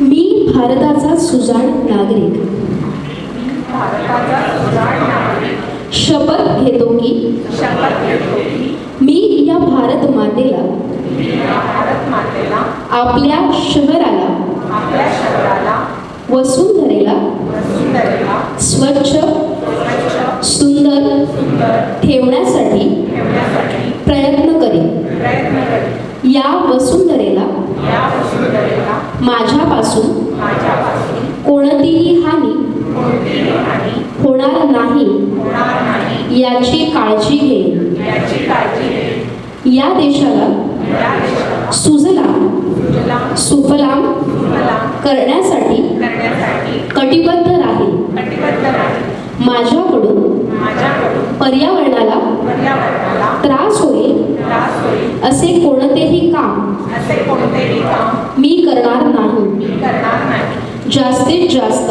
मी भारताचा सुजाण नागरिक. शपथ घेतो की? मी या भारत मातेला. आपल्या शहराला. वसुंधरेला. स्वच्छ सुंदर ठेवण्यासाठी प्रयत्न करेन. प्रयत्न करेन या वसुंधरेला या वसुंधरेला. माझ्यापासून कोणतीही हानी होणार नाही याची काळजी घे. या देशाला सुजला सुजलाम सुफलाम करण्यासाठी करण्यासाठी कटिबद्ध राहील कटिबद्ध राहील माझ्याकडून माझ्याकडून पर्यावरणाला पर्यावरणाला त्रास होईल त्रास होईल असे कोणतेही काम असे कोणतेही काम मी करणार नाही मी करणार नाही जास्तीत जास्त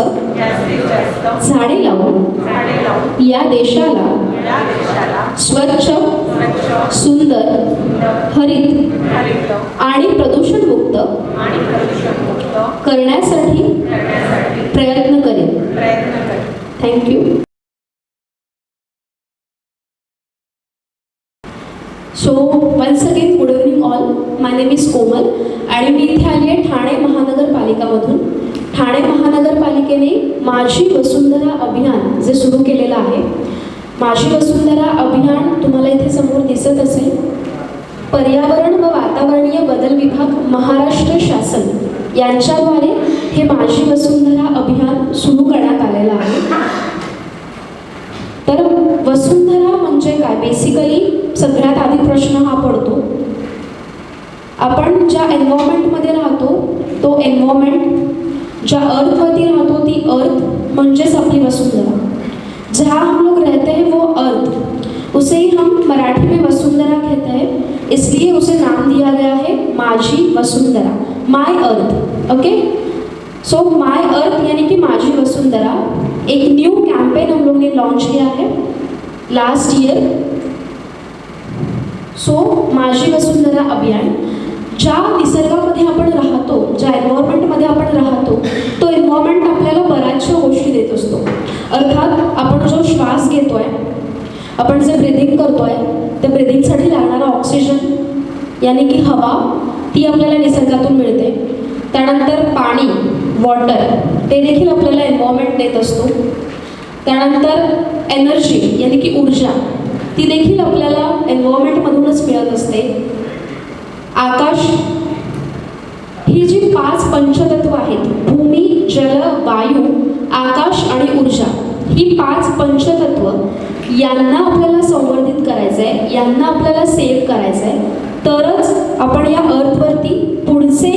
झाडे लावून या देशाला स्वच्छ सुंदर हरित आणि प्रदूषणमुक्त करण्यासाठी प्रयत्न करेन. Thank you so once again good evening all my name is Komal आणि मी इथे आली आहे ठाणे महानगरपालिकामधून ठाणे महानगरपालिकेने माझी वसुंधरा इथे सुरू केलेलं आहे. माझी वसुंधरा अभियान तुम्हाला इथे समोर दिसत असेल. पर्यावरण व वातावरणीय बदल विभाग महाराष्ट्र शासन यांच्याद्वारे हे माझी वसुंधरा अभियान सुरू करण्यात आलेलं आहे. तर वसुंधरा म्हणजे काय? बेसिकली सगळ्यात आधी प्रश्न हा पडतो. आपण ज्या एन्व्हायरमेंटमध्ये राहतो तो एन्व्हायरमेंट ज्या अर्थवरती राहतो ती अर्थ म्हणजेच आपली वसुंधरा. जहाँ हम लोग रहते हैं, वो अर्थ। उसे ही हम मराठी में वसुंधरा कहते हैं। इसलिए उसे नाम दिया गया है माझी वसुंधरा। माय अर्थ ओके सो माय अर्थ यानी कि माझी वसुंधरा। एक न्यू कैंपेन हम लोग ने लॉन्च किया है last year so Majhi Vasundhara Abhiyan. ज्या निसर्गामध्ये आपण राहतो ज्या एन्व्हायरमेंटमध्ये आपण राहतो तो एन्व्हायरमेंट आपल्याला बऱ्याचशा गोष्टी देत असतो. अर्थात आपण जो श्वास घेतो आहे आपण जे ब्रिदिंग करतो आहे त्या ब्रिदिंगसाठी लागणारा ऑक्सिजन यानी की हवा ती आपल्याला निसर्गातून मिळते. त्यानंतर पाणी वॉटर ते देखील आपल्याला एन्व्हायरमेंट देत असतो. त्यानंतर एनर्जी यानी की ऊर्जा ती देखील आपल्याला एन्व्हायरमेंटमधूनच मिळत असते. आकाश ही जी पाच पंचतत्व आहेत भूमी जल वायू आकाश आणि ऊर्जा ही पाच पंचतत्व यांना आपल्याला संवर्धित करायचं आहे यांना आपल्याला सेव्ह करायचं आहे तरच आपण या अर्थवरती पुढचे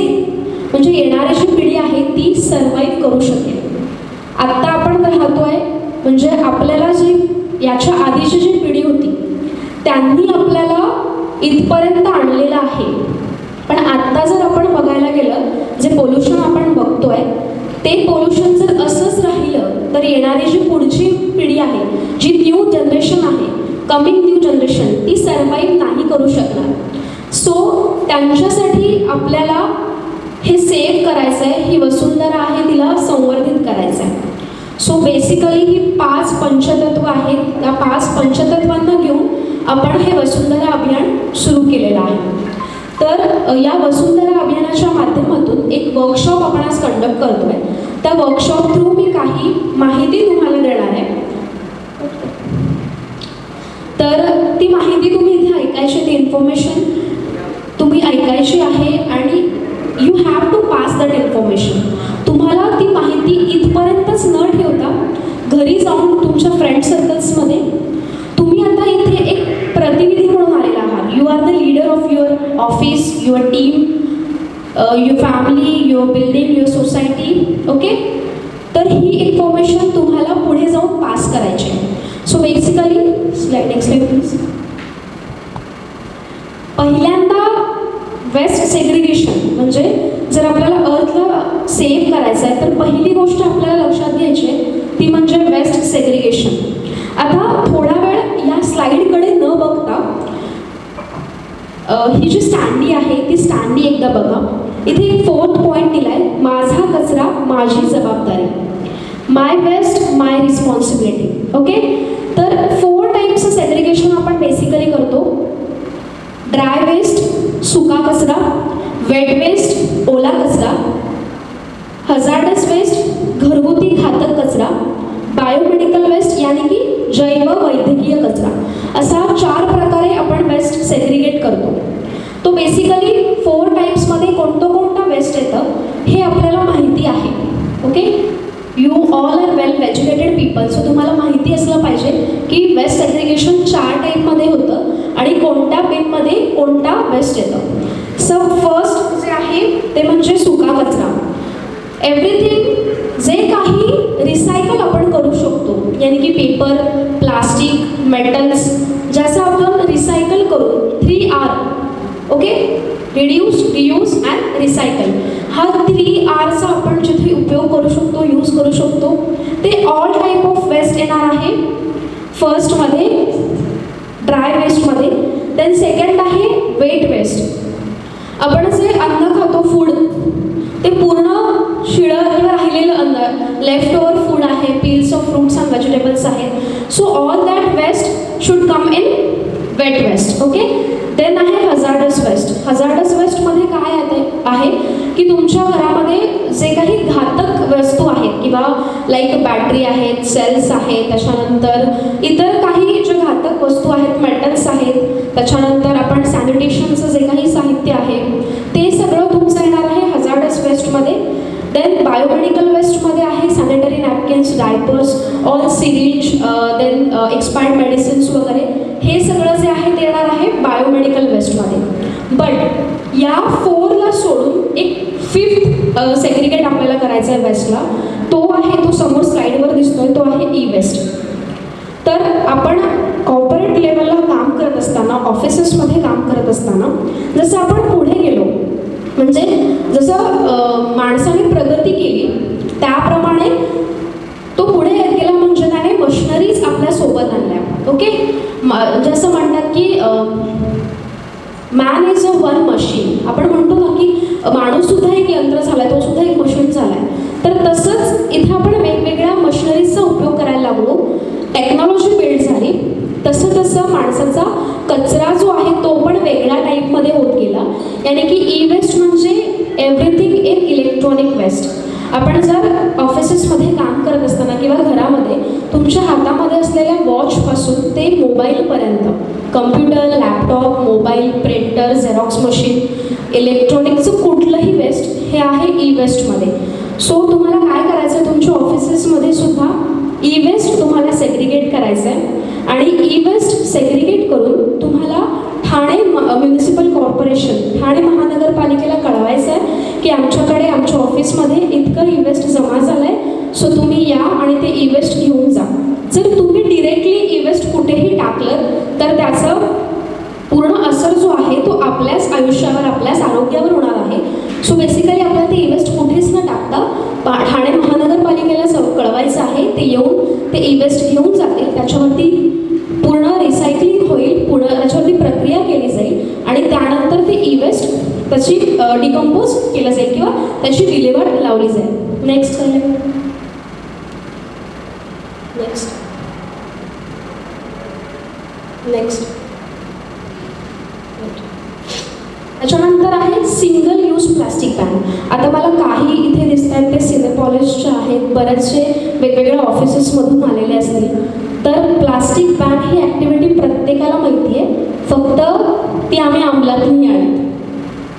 म्हणजे येणारी जी पिढी आहे ती सर्वाईव्ह करू शकेल. आत्ता आपण राहतो आहे म्हणजे आपल्याला जी याच्या आधीची जी पिढी होती त्यांनी आपल्याला इथपर्यंत आणलेलं आहे. पण आत्ता जर आपण बघायला गेलं जे पोल्युशन आपण बघतोय ते पोल्युशन जर असंच राहिलं तर येणारी जी पुढची पिढी आहे जी न्यू जनरेशन आहे कमिंग न्यू जनरेशन ती सर्वाईव्ह नाही करू शकणार. सो त्यांच्यासाठी आपल्याला हे सेव्ह करायचं आहे ही वसुंधरा आहे तिला संवर्धित करायचं आहे सो बेसिकली ही पाच पंचतत्व आहेत. त्या पाच पंचतत्वांना घेऊन आपण हे वसुंधरा अभियान सुरू केलेलं आहे. तर या वसुंधरा अभियानाच्या माध्यमातून एक वर्कशॉप आपण आज कंडक्ट करतोय. त्या वर्कशॉप थ्रू मी काही माहिती तुम्हाला देणार आहे. तर ती माहिती तुम्ही इथे ऐकायची ती इन्फॉर्मेशन तुम्ही ऐकायची आहे आणि you have to pass that information तुम्हाला ती माहिती इथपर्यंतच न ठेवता घरी जाऊन तुमच्या फ्रेंड सर्कल्समध्ये आलेला आहात you are the leader of your office your team your family your building your society okay तर ही इन्फॉर्मेशन तुम्हाला पुढे जाऊन पास करायची आहे. So basically slide next slide please पहिल्यांदा वेस्ट सेग्रिगेशन म्हणजे जर आपल्याला अर्थला सेव्ह करायचं आहे तर पहिली गोष्ट आपल्याला लक्षात घ्यायची आहे ती म्हणजे वेस्ट सेग्रिगेशन आता थोडा वेळ या स्लाईडकडे ही जी स्टँडी आहे ती स्टँडी एकदा बघा. इथे एक फोर्थ पॉईंट दिला आहे माझा कचरा माझी जबाबदारी. My waste my responsibility okay तर फोर टाईप्स सेग्रिगेशन आपण बेसिकली करतो. ड्राय वेस्ट सुका कचरा वेट वेस्ट ओला कचरा हजार्डस वेस्ट घरगुती घातक कचरा बायोमेडिकल वेस्ट यानी की जैव वैद्यकीय कचरा. असा चार प्रकारे आपण वेस्ट सेग्रिगेट करतो. तो बेसिकली फोर टाईप्समध्ये कोणतं कोणतं वेस्ट येतं हे आपल्याला माहिती आहे. Okay you all are well educated people so तुम्हाला माहिती असलं पाहिजे की वेस्ट सेग्रिगेशन चार टाईपमध्ये होतं आणि कोणत्या बिनमध्ये कोणता वेस्ट येतं. सो फर्स्ट जे आहे ते म्हणजे सुका कचरा. एव्हरीथिंग जे काही रिसायकल आपण करू शकतो. यानी की पेपर प्लास्टिक मेटल्स ज्याचं आपण रिसायकल करू. Three R okay reduce reuse and recycle हा थ्री आरचा आपण जिथे उपयोग करू शकतो यूज करू शकतो ते ऑल टाईप ऑफ वेस्ट येणार आहे. फर्स्टमध्ये ड्राय वेस्टमध्ये देन सेकंड आहे वेट वेस्ट आपण जे अन्न खातो फूड ते पूर्ण शिळं राहिलेलं अन्न लेफ्ट ओवर फूड आहे peels off fruits and vegetables आहेत so all that waste should come in wet waste okay then आहे हजार्डस वेस्ट हजार्डस वेस्टमध्ये काय येते आहे की तुमच्या घरामध्ये जे काही घातक वस्तू आहेत किंवा लाईक बॅटरी आहेत सेल्स आहेत त्याच्यानंतर इतर काही जे घातक वस्तू आहेत मेटल्स आहेत त्याच्यानंतर आपण सॅनिटेशनचं जे काही साहित्य आहे ते सगळं तुमचं येणार आहे हजार्डस वेस्टमध्ये देन बायोमेडिकल वेस्टमध्ये आहे sanitary napkins diapers all syringe then expired medicines वगैरे. हे सगळं जे आहे ते येणार आहे बायोमेडिकल वेस्टमध्ये बट या फोरला सोडून एक फिफ्थ सेग्रिगेट uh, आपल्याला करायचा आहे वेस्टला तो आहे तो समोर स्लाईडवर दिसतोय तो आहे ई वेस्ट तर आपण कॉर्पोरेट लेवलला काम करत असताना ऑफिसेसमध्ये काम करत असताना जसं आपण पुढे गेलो म्हणजे जसं माणसाने प्रगती केली त्याप्रमाणे तो पुढे येत गेला म्हणजे त्याने मशिनरीज आपल्यासोबत आणल्या. ओके म- म्हणजे जसं म्हणतात की man is a one machine आपण म्हणतो ना की माणूस सुद्धा एक यंत्र झालाय तो सुद्धा एक मशीन झालाय. तर तसंच इथे आपण वेगवेगळ्या मशिनरीजचा उपयोग करायला लागलो. टेक्नॉलॉजी बिल्ड झाली. तसं तसं माणसाचा कचरा जो आहे तो पण वेगळ्या टाईपमध्ये होत गेला. याने की ई वेस्ट म्हणजे एव्हरीथिंग इन इलेक्ट्रॉनिक वेस्ट आपण जर ऑफिसेसमध्ये काम करत असताना किंवा घरामध्ये तुमच्या हातामध्ये असलेल्या वॉचपासून ते मोबाईलपर्यंत computer laptop mobile printer xerox machine इलेक्ट्रॉनिकचं कुठलंही वेस्ट हे आहे ई वेस्टमध्ये सो तुम्हाला काय करायचं आहे तुमच्या ऑफिसेसमध्ये सुद्धा ई वेस्ट तुम्हाला सेग्रिगेट करायचं आहे आणि ई वेस्ट सेग्रिगेट करून तुम्हाला ठाणे म्युनिसिपल कॉर्पोरेशन ठाणे महानगरपालिकेला कळवायचं आहे की आमच्याकडे आमच्या ऑफिसमध्ये इतकं ई वेस्ट जमा झालं आहे सो तुम्ही या आणि ते ई वेस्ट घेऊन जा. जर तुम्ही डिरेक्टली ई वेस्ट कुठेही टाकलं तर त्याचं पूर्ण असर जो आहे तो आपल्याच आयुष्यावर आपल्याच आरोग्यावर होणार आहे. सो बेसिकली आपल्याला ते ई वेस्ट कुठेच न टाकता पा ठाणे महानगरपालिकेला स- कळवायचं आहे. ते येऊन ते ई वेस्ट घेऊन जातील. त्याच्यावरती पूर्ण रिसायकलिंग होईल पूर्ण त्याच्यावरती प्रक्रिया केली जाईल आणि त्यानंतर ते ई वेस्ट त्याची डिकम्पोज केलं जाईल किंवा त्याची विल्हेवाट लावली जाईल. नेक्स्ट काय नेक्स्ट नेक्स्ट त्याच्यानंतर आहे सिंगल यूज प्लास्टिक बॅन आता मला काही इथे दिसत आहेत ते सिनेपॉलिशचे आहेत बरेचसे वेगवेगळ्या ऑफिसेसमधून आलेले असतील. तर प्लास्टिक बॅन ही ॲक्टिव्हिटी प्रत्येकाला माहिती आहे फक्त ती आम्ही अंमलात नाही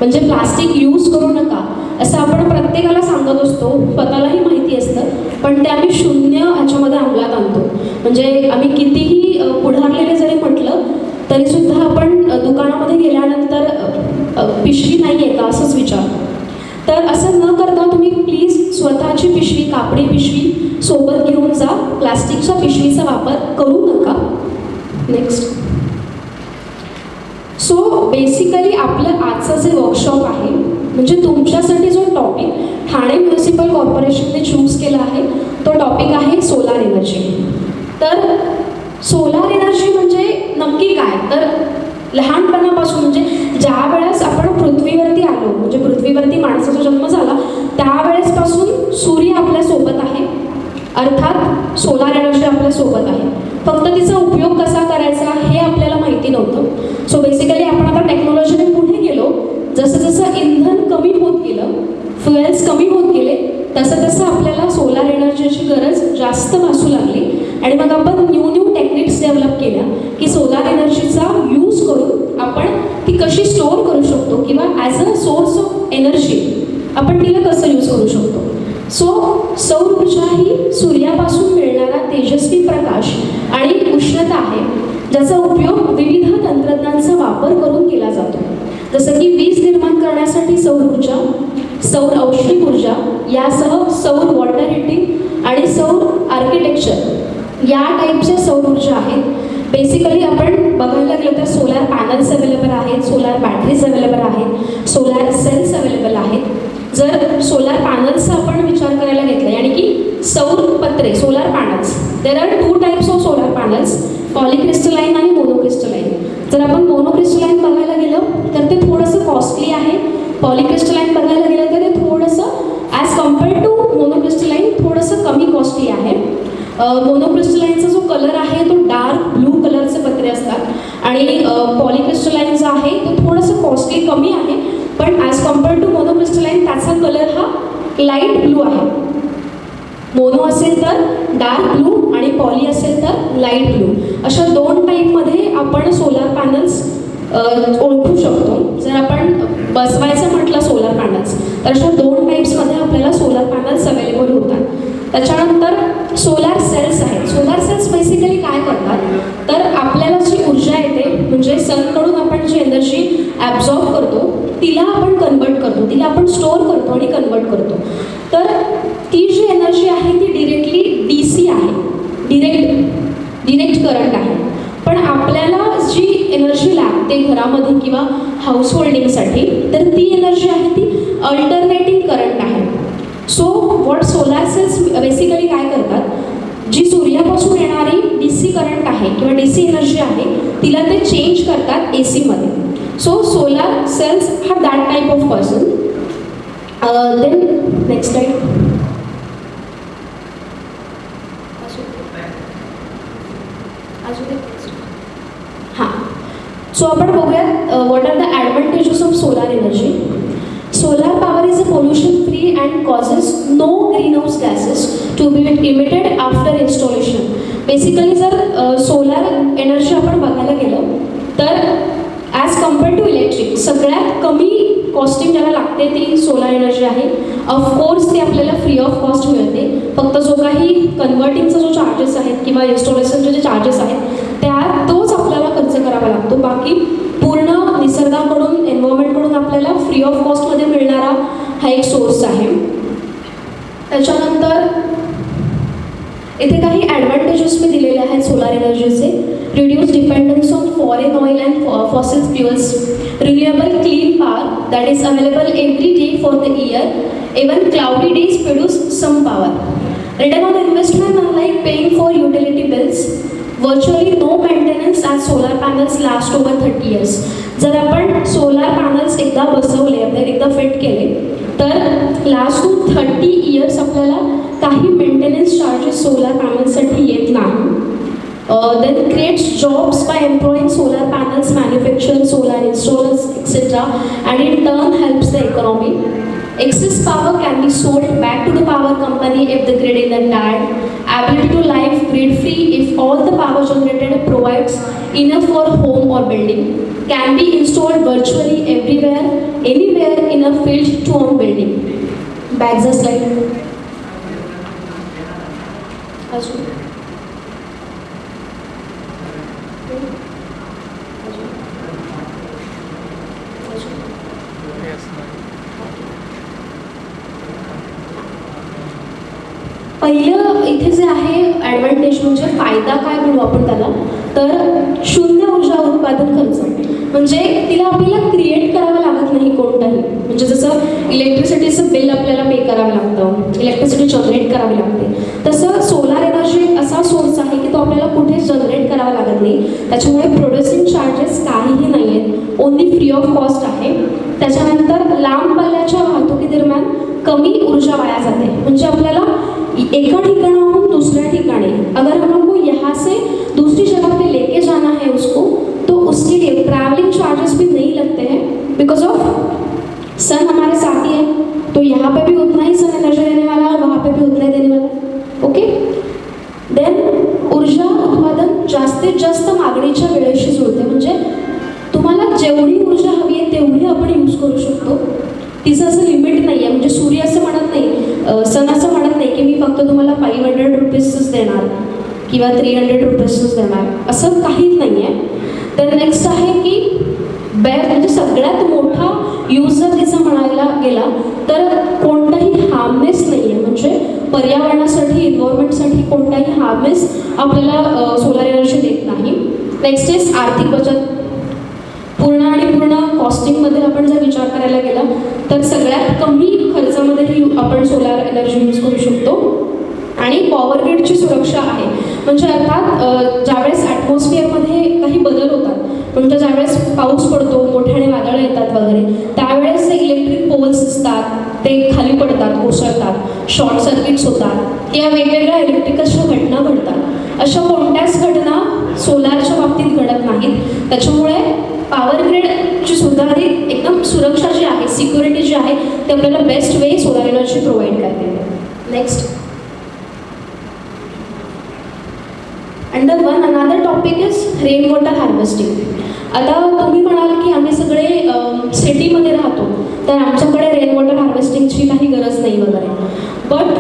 म्हणजे प्लास्टिक यूज करू नका असं आपण प्रत्येकाला सांगत असतो. स्वतःलाही माहिती असतं पण ते आम्ही शून्य ह्याच्यामध्ये अंमलात आणतो. म्हणजे आम्ही कितीही पुढारलेले जरी म्हटलं तरीसुद्धा आपण दुकानामध्ये गेल्यानंतर पिशवी नाही आहे का असंच विचार तर असं न करता तुम्ही प्लीज स्वतःची पिशवी कापडी पिशवी सोबत घेऊन जा. प्लास्टिकच्या पिशवीचा वापर करू नका. नेक्स्ट बेसिकली आपलं आजचं जे वर्कशॉप आहे म्हणजे तुमच्यासाठी जो टॉपिक ठाणे म्युनिसिपल कॉर्पोरेशनने चूज केला आहे तो टॉपिक आहे सोलार एनर्जी तर सोलार एनर्जी म्हणजे नक्की काय? तर लहानपणापासून म्हणजे ज्या वेळेस आपण पृथ्वीवरती आलो म्हणजे पृथ्वीवरती माणसाचा जन्म झाला त्यावेळेसपासून सूर्य आपल्यासोबत आहे. अर्थात सोलार एनर्जी आपल्यासोबत आहे. फक्त तिचा उपयोग कसा करायचा हे आपल्याला माहिती नव्हतं. सो बेसिकली आपण आता टेक्नॉलॉजीने पुढे गेलो. जसं जसं इंधन कमी होत गेलं फ्युएल्स कमी होत गेले तसं तसं आपल्याला सोलार एनर्जीची गरज जास्त भासू लागली. आणि मग आपण न्यू न्यू टेक्निक्स डेव्हलप केल्या की सोलार एनर्जीचा यूज करून आपण ती कशी स्टोअर करू शकतो किंवा as a source of energy आपण तिला कसं यूज करू शकतो. सो सौर ऊर्जा ही सूर्यापासून मिळणारा तेजस्वी प्रकाश आणि उष्णता आहे ज्याचा उपयोग विविध तंत्रज्ञांचा वापर करून केला जातो. जसं की वीज निर्माण करण्यासाठी सौर ऊर्जा सौर औष्णिक ऊर्जा यासह सौर वॉटर हिटिंग आणि सौर आर्किटेक्चर या टाईपच्या सौर ऊर्जा आहेत. बेसिकली आपण बघायला गेलो तर सोलार पॅनल्स अवेलेबल आहेत सोलार बॅटरीज अवेलेबल आहेत सोलार सेल्स अवेलेबल आहेत. जर सोलार पॅनल्सचा आपण विचार करायला घेतला आणि की सौर पत्रे solar panels there are two types of solar panels polycrystalline आणि मोनोक्रिस्टलाईन जर आपण मोनोक्रिस्टलाईन बघायला गेलं तर ते थोडंसं कॉस्टली आहे. पॉलिक्रिस्टलाईन बघायला गेलं तर ते थोडंसं ॲज कम्पेअर्ड टू मोनोक्रिस्टलाईन थोडंसं कमी कॉस्टली आहे. मोनोक्रिस्टलाईनचा जो कलर आहे तो डार्क ब्लू कलरचे पत्रे असतात. आणि पॉलिक्रिस्टलाईन जो आहे तो थोडंसं कॉस्टली कमी आहे. पण ॲज कम्पेअर्ड टू मोनोक्रिस्टलाईन त्याचा कलर हा लाइट ब्लू आहे. मोनो असेल तर डार्क ब्लू आणि पॉली असेल तर लाइट ब्लू अशा दोन टाईपमध्ये आपण सोलार पॅनल्स ओळखू शकतो. जर आपण बसवायचं म्हटलं सोलार पॅनल्स तर अशा दोन टाईप्समध्ये आपल्याला सोलार पॅनल्स अवेलेबल होतात. त्याच्यानंतर सोलार सेल्स आहेत. सोलार सेल्स बेसिकली काय करतात? तर आपल्याला जी ऊर्जा येते म्हणजे सनकडून आपण जी एनर्जी ॲब्झॉर्ब करतो तिला आपण कन्वर्ट करतो तिला आपण स्टोअर करतो आणि कन्वर्ट करतो. तर ती जी एनर्जी आहे ती डिरेक्टली डी सी आहे. डिरेक्ट डिरेक्ट करंट आहे. पण आपल्याला जी एनर्जी लागते घरामध्ये किंवा हाऊस होल्डिंगसाठी तर ती एनर्जी आहे ती अल्टरनेटिंग करंट आहे. So what solar cells basically काय करतात? जी सूर्यापासून येणारी डी सी करंट आहे किंवा डी सी एनर्जी आहे तिला ते चेंज करतात ए सीमध्ये सो सोलार सेल्स हा that type of person then next type हां। सो आपण बघूयात what are the advantages of solar energy solar power is a pollution free and causes no green house gases to be emitted after installation basically जर solar energy आपण बघायला गेलो तर as compare to electric सगळ्यात कमी costing ज्याला लागते ती सोलार एनर्जी आहे. ऑफकोर्स ती आपल्याला फ्री ऑफ कॉस्ट मिळते. फक्त जो काही कन्वर्टिंगचा जो चार्जेस आहेत किंवा इन्स्टॉलेशनचे जे चार्जेस आहेत त्या तोच आपल्याला खर्च करावा लागतो. बाकी पूर्ण निसर्गाकडून एन्व्हायरमेंटकडून आपल्याला फ्री ऑफ कॉस्टमध्ये मिळणारा हा एक सोर्स आहे. त्याच्यानंतर इथे काही ॲडव्हान्टेजेस मी दिलेले आहेत solar एनर्जीचे reduce dependence on foreign oil and fossil fuels renewable clean power that is available every day for the year even cloudy days produce some power return on investment unlike paying for utility bills virtually no maintenance as solar panels last over thirty years जर आपण solar panels एकदा बसवले आपल्याला एकदा fit केले तर last to thirty years आपल्याला काही मेंटेनन्स चार्जेस सोलार पॅनल्ससाठी येत नाही then creates jobs by employing solar panels manufacture solar installers etcetera and in turn helps the economy Excess power can be sold back to the power company if the grid is tired. Ability to live grid free if all the power generated provides enough for home or building. Can be installed virtually everywhere, anywhere in a field to own building. Bags are slide. अजून? पहिलं इथे जे आहे advantage म्हणजे फायदा काय म्हणू आपण त्याला? तर शून्य ऊर्जा उत्पादन खर्च. म्हणजे तिला आपल्याला क्रिएट करावं लागत नाही कोणताही. म्हणजे जसं इलेक्ट्रिसिटीचं बिल आपल्याला पे करावं लागतं इलेक्ट्रिसिटी जनरेट करावी लागते. तसं सोलार एनर्जी एक असा सोर्स आहे की तो आपल्याला कुठेच जनरेट करावा लागत नाही. त्याच्यामुळे प्रोड्युसिंग चार्जेस काहीही नाही आहेत ओन्ली फ्री ऑफ कॉस्ट आहे. त्याच्यानंतर लांब पल्ल्याच्या वाहतुकीदरम्यान कमी ऊर्जा वाया जाते. म्हणजे आपल्याला एका ठिकाणाहून दुसऱ्या ठिकाणी अगर हम लोग यहाँ से दूसरी जगह पे लेके जाना है उसको ट्रैवलिंग चार्जेस भी नहीं लगते हैं बिकॉज ऑफ सन हमारे साथ ही है। तो यहाँ पे भी उतना ही सन एनर्जी देने वाला है और वहाँ पे भी उतना ही देने वाला ओके देन ऊर्जा उत्पादन जास्तीत जास्त मागणीच्या वेळेशी जुळते. म्हणजे तुम्हाला जेवढी ऊर्जा हवी आहे तेवढी आपण यूज करू शकतो. तिचं असं लिमिट नाही आहे म्हणजे सूर्य असं म्हणत नाही सन असं म्हणत नाही की मी फक्त तुम्हाला फाईव्ह हंड्रेड रुपीजच देणार किंवा थ्री हंड्रेड रुपीजच देणार. असं काहीच नाही आहे तर नेक्स्ट आहे की बॅग म्हणजे सगळ्यात मोठा यूज जर तिचा म्हणायला गेला तर कोणताही हार्मनेस नाही आहे म्हणजे पर्यावरणासाठी इन्व्हायरमेंटसाठी कोणताही हार्मनेस आपल्याला सोलर एनर्जी देत नाही. नेक्स्ट इज आर्थिक बचत. पूर्ण आणि पूर्ण कॉस्टिंगमध्ये आपण जर विचार करायला गेला तर सगळ्यात कमी खर्चामध्येही आपण सोलार एनर्जी यूज करू शकतो. आणि पॉवर ग्रीडची सुरक्षा आहे. म्हणजे अर्थात ज्यावेळेस ॲटमॉस्फिअरमध्ये काही बदल होतात म्हणजे ज्यावेळेस पाऊस पडतो मोठ्याने वादळं येतात वगैरे त्यावेळेस ते इलेक्ट्रिक पोल्स असतात ते खाली पडतात कोसळतात शॉर्ट सर्किट्स होतात या वेगवेगळ्या इलेक्ट्रिकलच्या घटना घडतात. अशा कोणत्याच घटना सोलारच्या बाबतीत घडत नाहीत. त्याच्यामुळे पॉवर ग्रीडची सुधारित एकदम सुरक्षा जी आहे सिक्युरिटी जी आहे ते आपल्याला best way solar energy provide करते. Next topic is rain water harvesting. आता तुम्ही म्हणाल की आम्ही सगळे सिटीमध्ये राहतो तर आमच्याकडे रेन वॉटर हार्वेस्टिंगची काही गरज नाही वगैरे. बट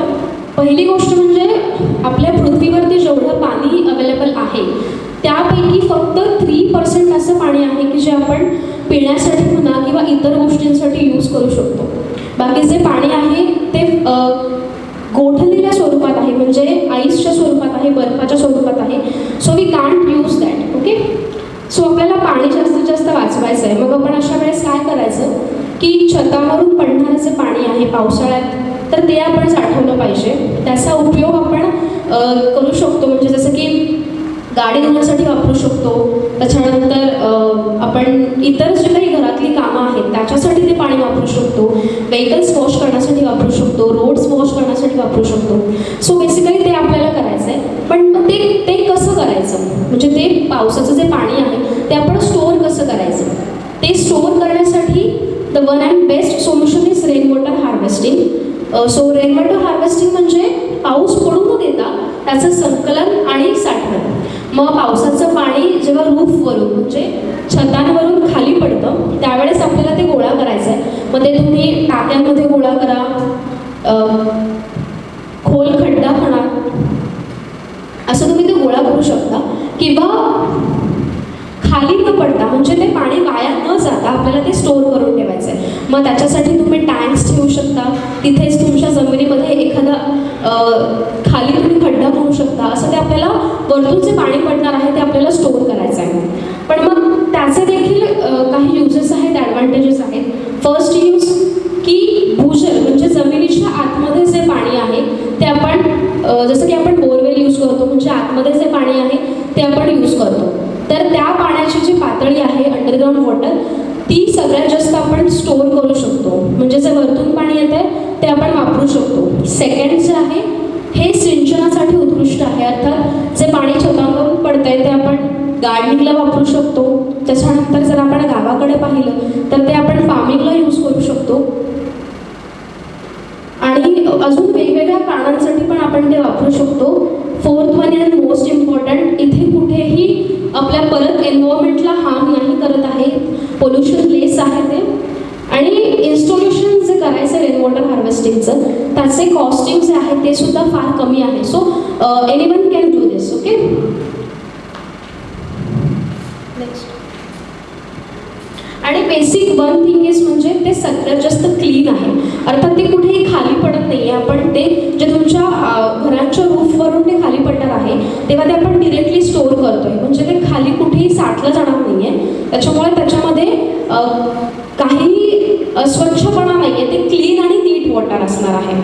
पहिली गोष्ट म्हणजे आपल्या पृथ्वीवरती जेवढं पाणी अवेलेबल आहे त्यापैकी फक्त थ्री पर्सेंट असं पाणी आहे की जे आपण पिण्यासाठी म्हणा किंवा इतर गोष्टींसाठी यूज करू शकतो. बाकी जे पाणी आहे ते गोठलेल्या स्वरूपात आहे म्हणजे आईसच्या स्वरूपात आहे बर्फाच्या स्वरूपात आहे. So we can't use that okay so आपल्याला पाणी जास्तीत जास्त वाचवायचं आहे. मग आपण अशा वेळेस काय करायचं की छतावरून पडणारं जे पाणी आहे पावसाळ्यात तर ते आपण साठवलं पाहिजे. त्याचा उपयोग आपण करू शकतो. म्हणजे जसं की गाडी धुण्यासाठी वापरू शकतो. त्याच्यानंतर आपण इतर जे काही घरातली कामं आहेत त्याच्यासाठी ते पाणी वापरू शकतो. व्हेकल्स वॉश करण्यासाठी वापरू शकतो. रोड्स वॉश करण्यासाठी वापरू शकतो. सो बेसिकली ते आपल्याला करायचं आहे पण ते ते कसं करायचं? म्हणजे ते पावसाचं जे पाणी आहे ते आपण स्टोअर कसं करायचं? ते स्टोअर करण्यासाठी the one and best solution is rain water harvesting so rain water harvesting म्हणजे पाऊस पडू न देता त्याचं संकलन आणि साठवण मग पावसाचं पाणी जेव्हा रूफवरून म्हणजे छतांवरून खाली पडतं त्यावेळेस आपल्याला ते गोळा करायचं आहे मग ते तुम्ही टाक्यांमध्ये गोळा करा. खोल खड्डा म्हणा. असं तुम्ही ते गोळा करू शकता. किंवा खाली न पडता म्हणजे ते पाणी वाया न जाता आपल्याला ते स्टोअर करून ठेवायचं आहे मग त्याच्यासाठी तुम्ही टँक्स ठेवू शकता. तिथेच तुमच्या जमिनीमध्ये एखादा खाली तुम्ही खड्डा करू शकता. असं ते आपल्याला वरतून जे पाणी पडणार आहे ते आपल्याला स्टोअर करायचं आहे पण मग त्याचे देखील काही युजेस आहेत ॲडव्हान्टेजेस आहेत. फर्स्ट यूज की भूजल म्हणजे जमिनीच्या आतमध्ये जे पाणी आहे ते आपण जसं की आपण बोरवेल यूज करतो म्हणजे आतमध्ये जे पाणी आहे ते आपण यूज करतो. तर त्या पाण्याची जी पातळी आहे अंडरग्राऊंड वॉटर ती सगळ्यात जास्त आपण स्टोअर करू शकतो. म्हणजे जे वरतून पाणी येतं आहे ते आपण वापरू शकतो. सेकंड जे आहे हे सिंचनासाठी उत्कृष्ट आहे. अर्थात जे पाणी छतांवरून आहे ते आपण गार्डनिंगला वापरू शकतो. त्याच्यानंतर जर आपण गावाकडे पाहिलं तर ते आपण फार्मिंगला यूज करू शकतो. आणि अजून वेगवेगळ्या कारणांसाठी पण आपण ते वापरू शकतो. Fourth one and most important इथे कुठेही आपल्या परत एन्व्हायरमेंटला हार्म नाही करत आहे पोल्युशन लेस आहे ते. आणि इन्स्टॉल्युशन जे करायचं रेन वॉटर हार्वेस्टिंगचं त्याचे कॉस्टिंग जे आहे ते सुद्धा फार कमी आहे. So any one can do this okay next आणि बेसिक वन थिंग इज म्हणजे ते सगळ्यात जास्त क्लीन आहे. अर्थात ते कुठेही खाली पडत नाही आहे आपण ते जे तुमच्या घराच्या रूफवरून ते खाली पडणार आहे तेव्हा ते आपण डिरेक्टली स्टोअर करतोय. म्हणजे ते खाली कुठेही साठलं जाणार नाही आहे त्याच्यामुळे त्याच्यामध्ये काही अस्वच्छपणा नाही आहे ते क्लीन आणि नीट वॉटर असणार आहे.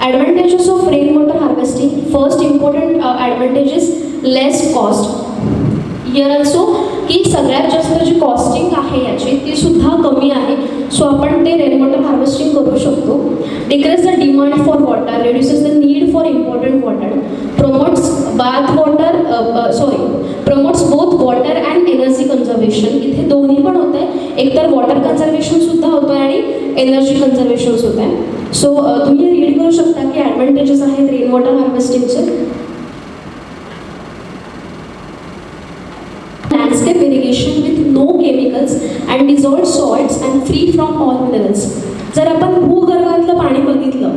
Advantages of rain water harvesting first important advantages less cost year Here की सगळ्यात जास्त जी कॉस्टिंग आहे याची ती सुद्धा कमी आहे. सो आपण ते रेन वॉटर हार्वेस्टिंग करू शकतो. Decrease the demand for water reduces the need for important water promotes bath water sorry promotes both water and energy conservation इथे दोन्ही पण होतं आहे एकतर वॉटर कन्झर्वेशनसुद्धा होतं आहे आणि एनर्जी कन्झर्वेशन होत आहे. सो तुम्ही रीड करू शकता की ॲडव्हान्टेजेस आहेत रेन वॉटर हार्वेस्टिंगचे landscape irrigation with no chemicals and dissolved salts and free from all minerals. जर आपण भूगर्भातलं पाणी बघितलं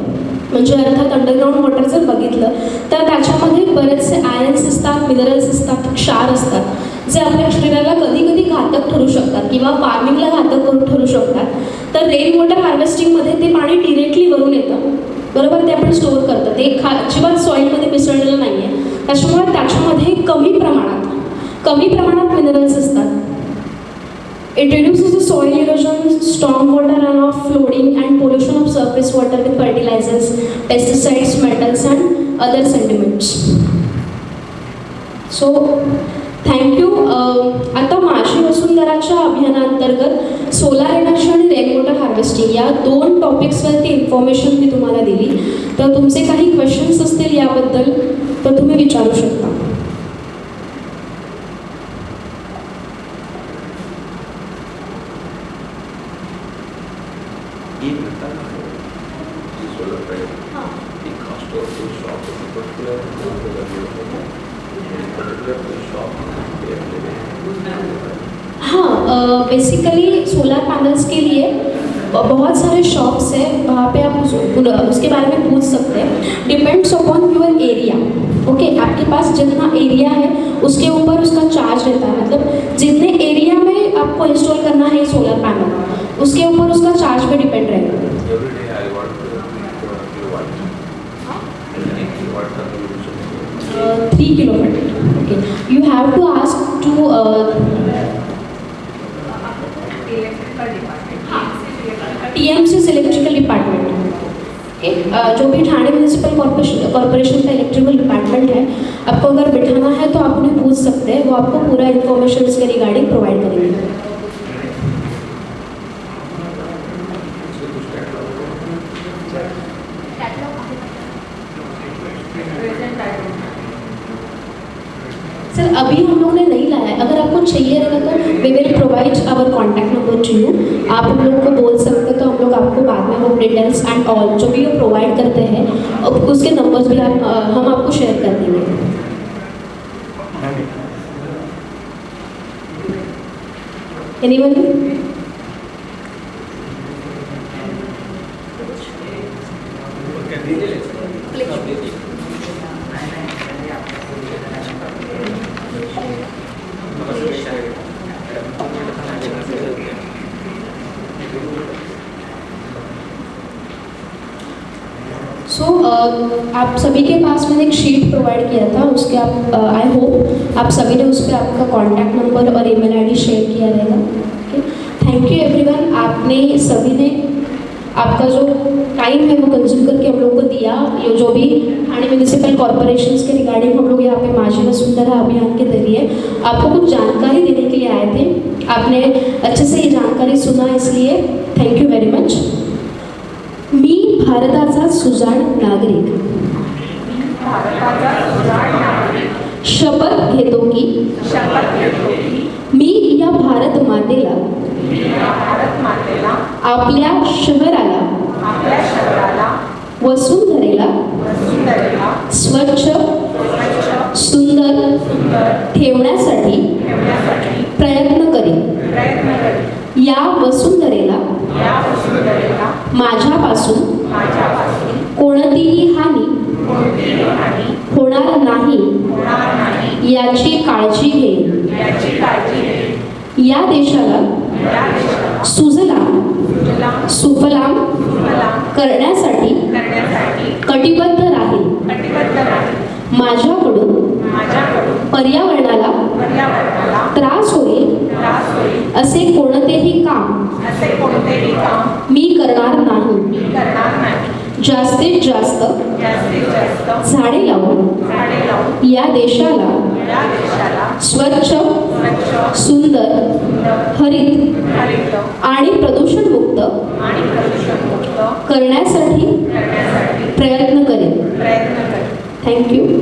म्हणजे अर्थात अंडरग्राऊंड वॉटर जर बघितलं तर त्याच्यामध्ये बरेचसे आयन्स असतात मिनरल्स असतात क्षार असतात जे आपल्या शरीराला कधी कधी घातक ठरू शकतात किंवा फार्मिंगला घातक करून ठरू शकतात. तर रेन वॉटर हार्वेस्टिंगमध्ये ते पाणी डिरेक्टली वरून येतं. बरोबर? ते आपण स्टोअर करतं. ते खा अजिबात सॉईलमध्ये मिसळलेलं नाही आहे त्याच्यामुळे त्याच्यामध्ये कमी प्रमाणात कमी प्रमाणात मिनरल्स असतात. It is the soil erosion strong water run off flooding and pollution of surface water with fertilizers pesticides metals and other sentiments so thank you आता माझी वसुंधराच्या अभियानांतर्गत सोलार एनर्जी आणि रेन वॉटर हार्वेस्टिंग या दोन टॉपिक्सवरती information मी तुम्हाला दिली. तर तुमचे काही क्वेश्चन्स असतील याबद्दल तर तुम्ही विचारू शकता. उसके ऊपर उसका चार्ज रहता है। मतलब जितने एरिया में आपको इंस्टॉल करना है सोलर पैनल उसके ऊपर उसका चार्ज पे डिपेंड रहेगा। Three kilometre okay you have to ask to electrical department T M C electrical department जो भी ठाणे म्यूनिसिपल कॉर्पोरेशन का इलेक्ट्रिकल डिपार्टमेंट है, आपको अगर बिठाना है तो आप उन्हें पूछ सकते हैं, वो आपको पूरा इन्फॉर्मेशन इसके रिगार्डिंग प्रोवाइड करेंगे। सर अभी हम लोग ने नहीं लाया अगर आपको चाहिए रहेगा तो we will provide our contact number to you आप हम लोग को बोल सकते हैं तो हम लोग आपको बाद में वो डिटेल्स एंड ऑल जो भी वो प्रोवाइड करते हैं उसके नंबर्स भी आप हम आपको शेयर कर देंगे। एनीवन सो आप सभी के पास मैंने एक शीट प्रोवाइड किया था, उसके आप आई होप आप सभी ने उस पर आपका कॉन्टैक्ट नंबर और ईमेल आईडी शेयर किया रहेगा। ओके थैंक यू एवरीवन आपने सभी ने आपका जो टाइम है वो कंज्यूम करके हम लोग को दिया। ये जो भी ठाणे म्यूनिसिपल कॉरपोरेशन के रिगार्डिंग हम लोग यहाँ पे माझी वसुंधरा अभियान के ज़रिए आपको कुछ जानकारी देने के लिए आए थे। आपने अच्छे से ये जानकारी सुना इसलिए थैंक यू वेरी मच मी भारताचा सुजाण नागरिक. शपथ घेतो की? मी या भारत मातेला. आपल्या शहराला. वसुंधरेला. स्वच्छ सुंदर ठेवण्यासाठी प्रयत्न करेन. या वसुंधरेला माझ्यापासून कोणतीही हानी होणार नाही. याची काळजी घेईन या देशाला सुजलाम सुजलाम सुफलाम करण्यासाठी कटिबद्ध राहील. माझ्याकडून पर्यावरणाला त्रास होईल? असे कोणतेही काम मी करणार नाही. जास्तीत जास्त झाडे लावून या देशाला स्वच्छ सुंदर हरित आणि प्रदूषणमुक्त करण्यासाठी प्रयत्न करेन. थँक्यू